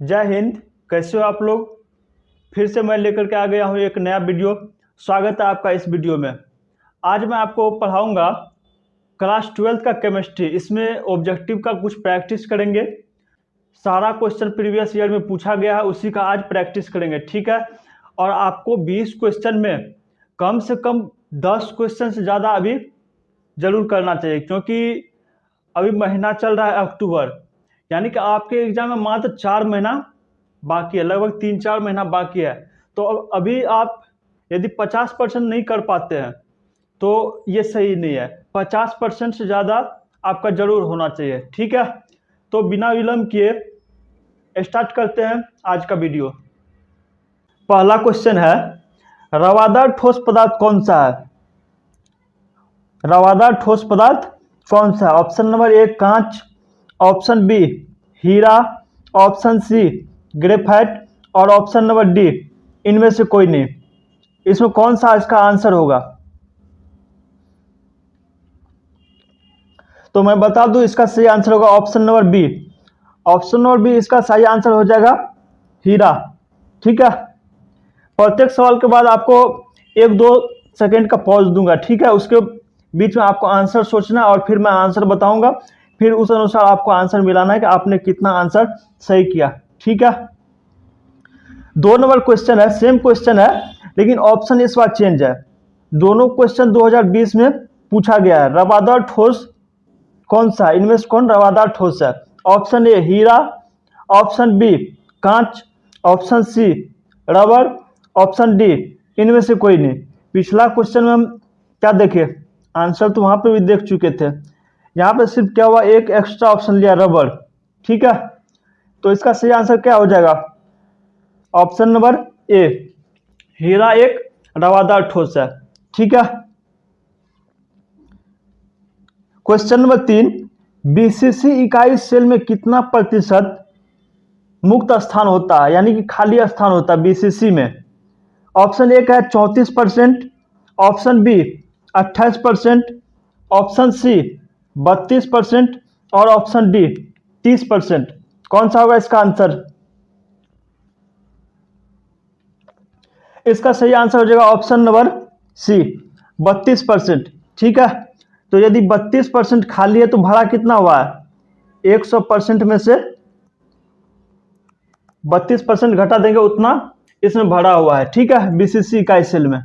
जय हिंद, कैसे हो आप लोग? फिर से मैं लेकर के आ गया हूँ एक नया वीडियो। स्वागत है आपका इस वीडियो में। आज मैं आपको पढ़ाऊँगा क्लास ट्वेल्थ का केमिस्ट्री। इसमें ऑब्जेक्टिव का कुछ प्रैक्टिस करेंगे। सारा क्वेश्चन प्रीवियस ईयर में पूछा गया है, उसी का आज प्रैक्टिस करेंगे, ठीक है? और आपको 20 क्वेश्चन में कम से कम 10 क्वेश्चन से ज़्यादा अभी ज़रूर करना चाहिए, क्योंकि अभी महीना चल रहा है अक्टूबर। यानी कि आपके एग्ज़ाम में मात्र चार महीना बाकी है, लगभग तीन चार महीना बाकी है। तो अब, अभी आप यदि पचास परसेंट नहीं कर पाते हैं तो ये सही नहीं है। पचास परसेंट से ज़्यादा आपका ज़रूर होना चाहिए, ठीक है? तो बिना विलम्ब किए स्टार्ट करते हैं आज का वीडियो। पहला क्वेश्चन है, रवादार ठोस पदार्थ कौन सा है? रवादार ठोस पदार्थ कौन सा है? ऑप्शन नंबर एक, कांच। ऑप्शन बी, हीरा, ऑप्शन सी, ग्रेफाइट और ऑप्शन नंबर डी, इनमें से कोई नहीं। इसमें कौन सा इसका आंसर होगा? तो मैं बता दूँ इसका सही आंसर होगा option number B. Option number B इसका सही आंसर हो जाएगा हीरा। ठीक है? प्रत्येक सवाल के बाद आपको एक दो सेकंड का पॉज दूँगा। ठीक है? उसके बीच में आपको आंसर सोचना और फिर मैं आंसर बताऊँगा। फिर उस अनुसार आपको आंसर मिलाना है कि आपने कितना आंसर सही किया। ठीक है? दो नंबर क्वेश्चन है सेम क्वेश्चन है, लेकिन ऑप्शन इस बार चेंज है। दोनों क्वेश्चन 2020 में पूछा गया है। रवादार ठोस कौन सा इनमें से कौन रवादार ठोस है? ऑप्शन ए हीरा। ऑप्शन बी कांच। Option C rubber. Option D इनमें से कोई नहीं। पिछला क्वेश्चन में हम क्या देखे? आंसर तो वहाँ पे भी देख चुके थे। यहाँ पे सिर्फ़ क्या हुआ? एक एक्स्ट्रा ऑप्शन लिया रबर ठीक है? तो इसका सही आंसर क्या हो जाएगा? ऑप्शन नंबर ए हीरा एक रवादार ठोस है। ठीक है? क्वेश्चन नंबर तीन। बीसीसी इकाई सेल में कितना प्रतिशत मुक्त स्थान होता है? यानी कि खाली स्थान होता है बीसीसी में। ऑप्शन एक है चौंतीस परसेंट। ऑप्शन बी अट्ठाईस परसेंट। ऑप्शन सी बत्तीस परसेंट और ऑप्शन डी तीस परसेंट। कौन सा होगा इसका आंसर? इसका सही आंसर हो जाएगा ऑप्शन नंबर सी, बत्तीस परसेंट। ठीक है? तो यदि बत्तीस परसेंट खाली है तो भाड़ा कितना हुआ है? एक सौ परसेंट में से बत्तीस परसेंट घटा देंगे उतना, इसमें भरा हुआ है। ठीक है? बीसीसी का सेल में।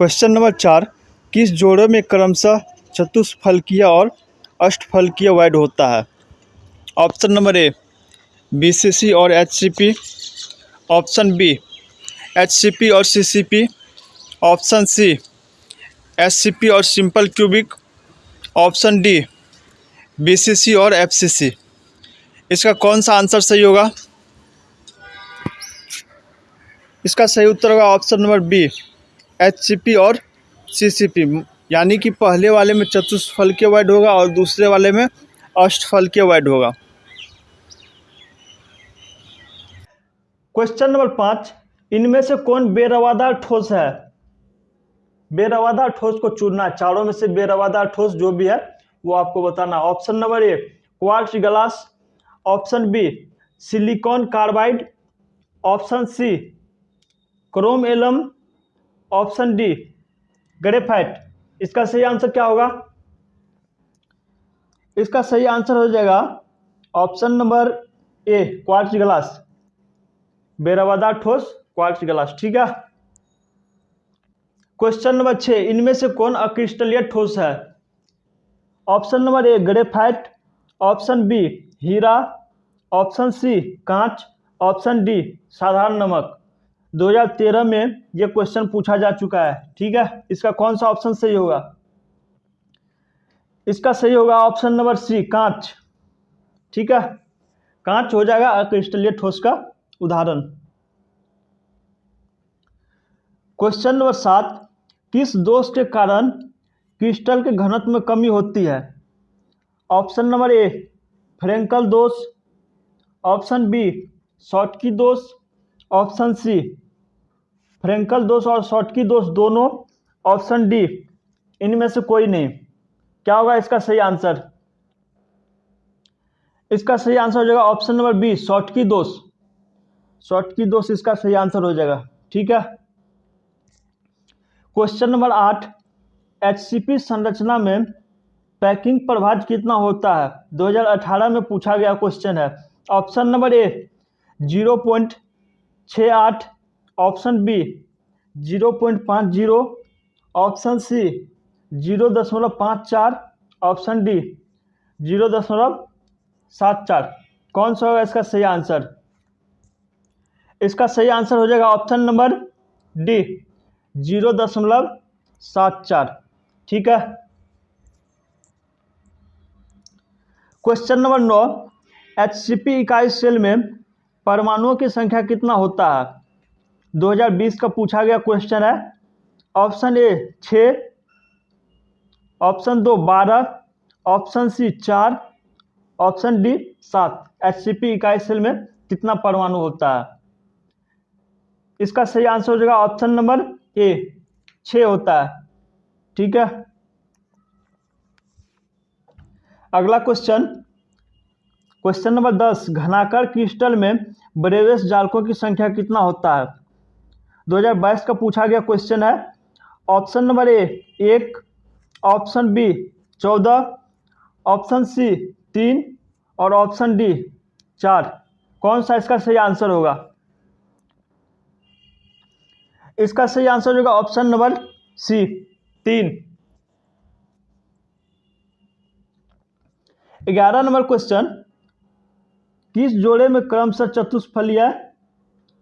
क्वेश्चन नंबर चार। किस जोड़े में क्रमशः चतुष्फलकीय और अष्टफलकीय वाइड होता है? ऑप्शन नंबर ए बीसीसी और एचसीपी ऑप्शन बी एचसीपी और सीसीपी ऑप्शन सी एससीपी और simple cubic. Option D BCC और एफसीसी इसका कौन सा आंसर सही होगा? इसका सही उत्तर होगा ऑप्शन नंबर बी एचसीपी और सीसीपी यानी कि पहले वाले में चतुष्फल के वर्ड होगा और दूसरे वाले में अष्टफल के वर्ड होगा। क्वेश्चन नंबर पाँच, इनमें से कौन बेरवादार ठोस है? बेरवादार ठोस को चुनना, चारों में से बेरवादार ठोस जो भी है, वो आपको बताना। Option number A quartz glass option B silicon carbide option C chrome alum option D graphite इसका सही आंसर क्या होगा? इसका सही आंसर हो जाएगा option number A quartz glass बेरवादार ठोस क्वार्ट्ज ग्लास ठीक है? क्वेश्चन नंबर छः इनमें से कौन अक्रिस्टलीय ठोस है? Option number A graphite option B Heera. Option C कांच. ऑप्शन डी साधारण नमक. 2013 में ये क्वेश्चन पूछा जा चुका है, ठीक है? इसका कौन सा ऑप्शन सही होगा? इसका सही होगा ऑप्शन नंबर सी कांच। ठीक है? कांच हो जाएगा अक्रिस्टलीय ठोस का उदाहरण। क्वेश्चन नंबर सात, किस दोष के कारण क्रिस्टल के घनत्व में कमी होती है? ऑप्शन नंबर ए फ्रेंकल दोष। ऑप्शन बी शॉर्टकी दोष। ऑप्शन सी फ्रेंकल दोष और शॉर्टकी दोष दोनों ऑप्शन डी इनमें से कोई नहीं। क्या होगा इसका सही आंसर इसका सही आंसर हो जाएगा ऑप्शन नंबर बी शॉर्ट की दोष। शॉर्ट की दोष इसका सही आंसर हो जाएगा। ठीक है? क्वेश्चन नंबर आठ एचसीपी संरचना में पैकिंग प्रभाज कितना होता है? 2018 में पूछा गया क्वेश्चन है। Option number A zero point छ आठ ऑप्शन बी ज़ीरो पॉइंट पाँच ज़ीरो, ऑप्शन सी ज़ीरो दशमलव पाँच चार, ऑप्शन डी ज़ीरो दशमलव सात चार। कौन सा होगा इसका सही आंसर? इसका सही आंसर हो जाएगा ऑप्शन नंबर डी ज़ीरो दशमलव सात चार। ठीक है? क्वेश्चन नंबर नौ, एचसीपी इकाई सेल में परमाणुओं की संख्या कितना होता है? 2020 का पूछा गया क्वेश्चन है। ऑप्शन ए छ ऑप्शन दो, बारह। ऑप्शन सी चार। ऑप्शन डी सात। एच इकाई सेल में कितना परमाणु होता है? इसका सही आंसर हो जाएगा ऑप्शन नंबर ए छ होता है। ठीक है? अगला क्वेश्चन क्वेश्चन नंबर दस, घनाकर क्रिस्टल में ब्रेवेस जालकों की संख्या कितना होता है? 2022 का पूछा गया क्वेश्चन है। ऑप्शन नंबर ए एक। ऑप्शन बी चौदह। ऑप्शन सी तीन। और ऑप्शन डी चार। कौन सा इसका सही आंसर होगा? इसका सही आंसर होगा ऑप्शन नंबर सी तीन। ग्यारह नंबर क्वेश्चन किस जोड़े में क्रमशः चतुष्फलिया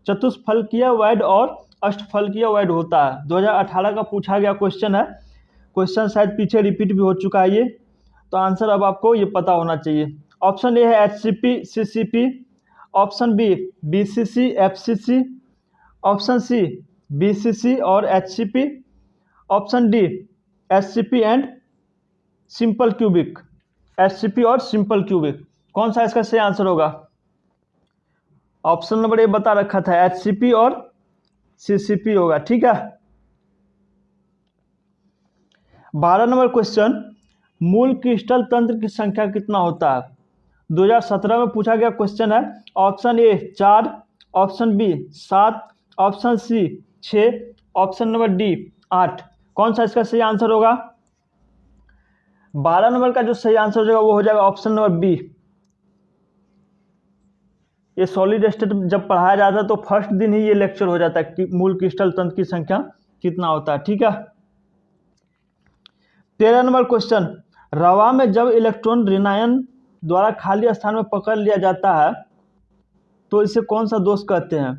चतुष्फल किया वाइड और अष्टफलकीय वैड होता है। 2018 का पूछा गया क्वेश्चन है। क्वेश्चन शायद पीछे रिपीट भी हो चुका है ये। तो आंसर अब आपको ये पता होना चाहिए। ऑप्शन ए है H C P C C P option B B C C F C C option C B C C और H C P option D S C P and simple cubic S C P और simple cubic कौन सा इसका सही answer होगा? Option number ए बता रखा था एच सी पी और सी सी होगा, ठीक है? बारह नंबर क्वेश्चन मूल क्रिस्टल तंत्र की संख्या कितना होता है? 2017 में पूछा गया क्वेश्चन है ऑप्शन ए चार ऑप्शन बी सात ऑप्शन सी छ ऑप्शन नंबर डी आठ। कौन सा इसका सही आंसर होगा? बारह नंबर का जो सही आंसर हो जाएगा वो हो जाएगा ऑप्शन नंबर बी ये सॉलिड स्टेट जब पढ़ाया जाता है तो फ़र्स्ट दिन ही ये लेक्चर हो जाता है कि मूल क्रिस्टल तंत्र की संख्या कितना होता है, ठीक है? तेरह नंबर क्वेश्चन रवा में जब इलेक्ट्रॉन ऋणायन द्वारा खाली स्थान में पकड़ लिया जाता है तो इसे कौन सा दोष कहते हैं?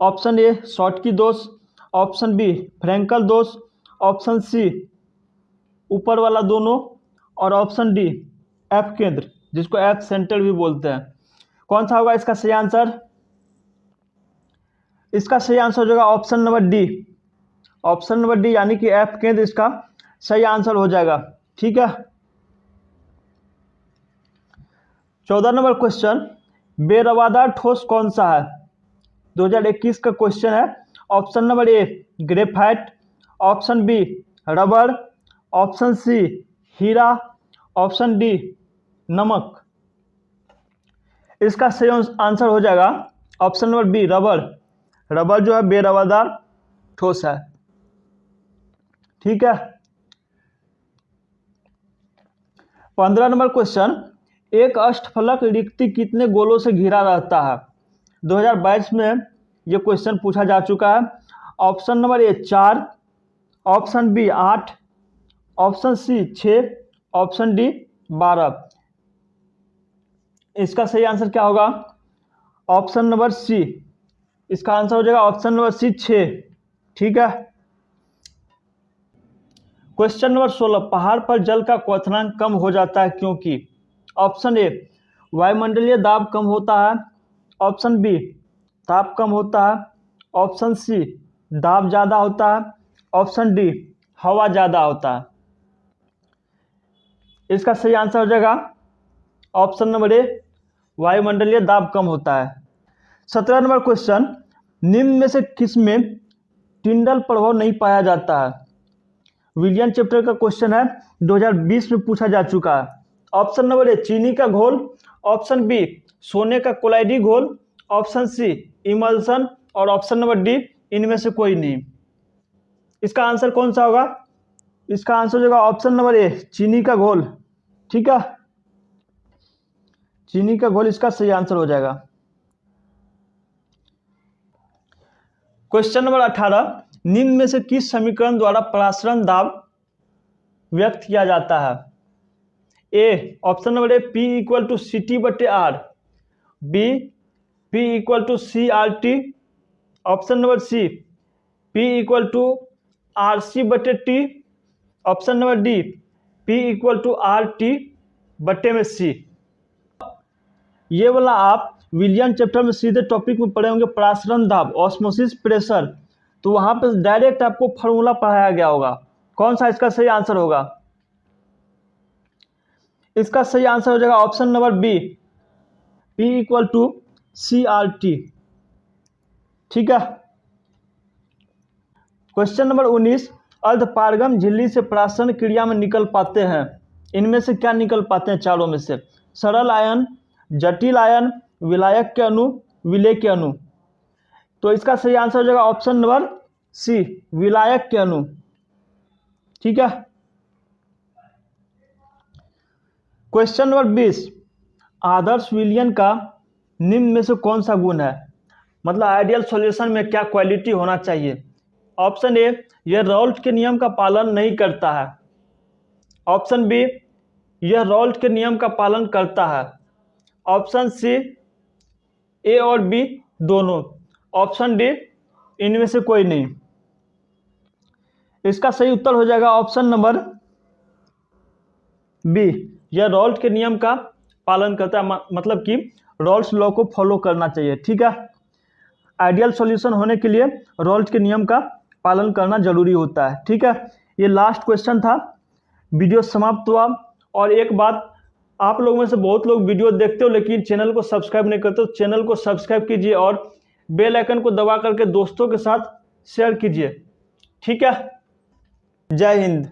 ऑप्शन ए शॉर्ट की दोष। ऑप्शन बी फ्रेंकल दोष। ऑप्शन सी ऊपर वाला दोनों। और ऑप्शन डी एफ़ केंद्र। जिसको एफ़ सेंटर भी बोलते हैं। कौन सा होगा इसका सही आंसर इसका सही आंसर हो जाएगा option number D option number D यानी कि एफ़ केंद्र इसका सही आंसर हो जाएगा। ठीक है? चौदह नंबर क्वेश्चन बेरवादार ठोस कौन सा है? 2021 का क्वेश्चन है। Option number A graphite option B rubber option C Heera. Option D नमक। इसका सही आंसर हो जाएगा option number B, rubber. Rubber जो है बेरवादार ठोस है। ठीक है? पंद्रह नंबर क्वेश्चन। एक अष्टफलक रिक्ति कितने गोलों से घिरा रहता है? 2022 में ये क्वेश्चन पूछा जा चुका है। ऑप्शन नंबर ए, चार। ऑप्शन बी, आठ। ऑप्शन सी, छ। ऑप्शन डी, बारह। इसका सही आंसर क्या होगा? Option number C. इसका आंसर हो जाएगा ऑप्शन नंबर सी, छ। ठीक है? क्वेश्चन नंबर सोलह। पहाड़ पर जल का क्वथनांक कम हो जाता है क्योंकि? ऑप्शन ए, वायुमंडलीय दाब कम होता है। ऑप्शन बी, ताप कम होता है। ऑप्शन सी, दाब ज़्यादा होता है। ऑप्शन डी, हवा ज़्यादा होता है। इसका सही आंसर हो जाएगा ऑप्शन नंबर ए वायुमंडलीय दाब कम होता है। सत्रह नंबर क्वेश्चन, निम्न में से किसमें टिंडल प्रभाव नहीं पाया जाता है? विलियन चैप्टर का क्वेश्चन है 2020 में पूछा जा चुका है। ऑप्शन नंबर ए, चीनी का घोल। ऑप्शन बी, सोने का कोलाइडी घोल। Option C, emulsion. और ऑप्शन नंबर डी, इनमें से कोई नहीं। इसका आंसर कौन सा होगा? इसका आंसर होगा ऑप्शन नंबर ए, चीनी का घोल। ठीक है? चीनी का घोल इसका सही आंसर हो जाएगा। क्वेश्चन नंबर अठारह, निम्न में से किस समीकरण द्वारा परासरण दाब व्यक्त किया जाता है? A option number A P equal to C T बटे R B P equal to C R T option number C P equal to R C बटे T option number D P equal to R T बटे में सी ये वाला आप विलियन chapter में सीधे topic में पढ़े होंगे, परासरण दाब ऑस्मोसिस प्रेशर तो वहाँ पर डायरेक्ट आपको फॉर्मूला पढ़ाया गया होगा। कौन सा इसका सही आंसर होगा? इसका सही आंसर हो जाएगा option number B P equal to C R T ठीक है? क्वेश्चन नंबर उन्नीस। अर्धपारगम झिल्ली से प्राशन क्रिया में निकल पाते हैं। इनमें से क्या निकल पाते हैं? चारों में से। सरल आयन जटिल आयन विलायक के अणु, विलय के अणु। तो इसका सही आंसर हो जाएगा ऑप्शन नंबर सी विलायक के अणु। ठीक है? क्वेश्चन नंबर बीस, आदर्श विलियन का निम्न में से कौन सा गुण है? मतलब आइडियल सॉल्यूशन में क्या क्वालिटी होना चाहिए? ऑप्शन ए यह रॉल्ट के नियम का पालन नहीं करता है। ऑप्शन बी यह रॉल्ट के नियम का पालन करता है। ऑप्शन सी, ए और बी दोनों। ऑप्शन डी, इनमें से कोई नहीं। इसका सही उत्तर हो जाएगा ऑप्शन नंबर बी। यह रॉल्ट के नियम का पालन करता है मतलब कि रॉल्स लॉ को फॉलो करना चाहिए, ठीक है? आइडियल सॉल्यूशन होने के लिए रॉल्ट के नियम का पालन करना ज़रूरी होता है, ठीक है? ये लास्ट क्वेश्चन था, वीडियो समाप्त हुआ, और एक बात आप लोगों में से बहुत लोग वीडियो देखते हो, लेकिन चैनल को सब्सक्राइब नहीं करते हो चैनल को सब्सक्राइब कीजिए और बेल आइकन को दबा करके दोस्तों के साथ शेयर कीजिए। ठीक है? जय हिंद।